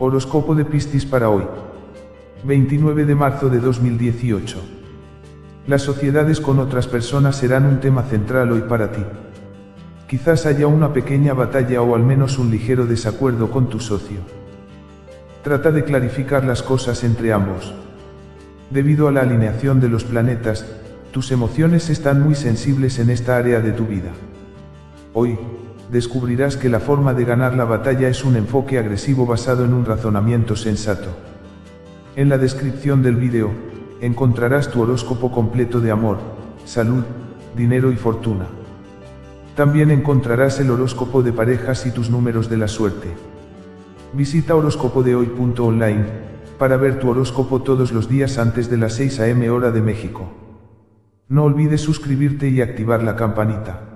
Horóscopo de Piscis para hoy. 29 de marzo de 2018. Las sociedades con otras personas serán un tema central hoy para ti. Quizás haya una pequeña batalla o al menos un ligero desacuerdo con tu socio. Trata de clarificar las cosas entre ambos. Debido a la alineación de los planetas, tus emociones están muy sensibles en esta área de tu vida. Hoy, descubrirás que la forma de ganar la batalla es un enfoque agresivo basado en un razonamiento sensato. En la descripción del vídeo, encontrarás tu horóscopo completo de amor, salud, dinero y fortuna. También encontrarás el horóscopo de parejas y tus números de la suerte. Visita horóscopodehoy.online para ver tu horóscopo todos los días antes de las 6 am hora de México. No olvides suscribirte y activar la campanita.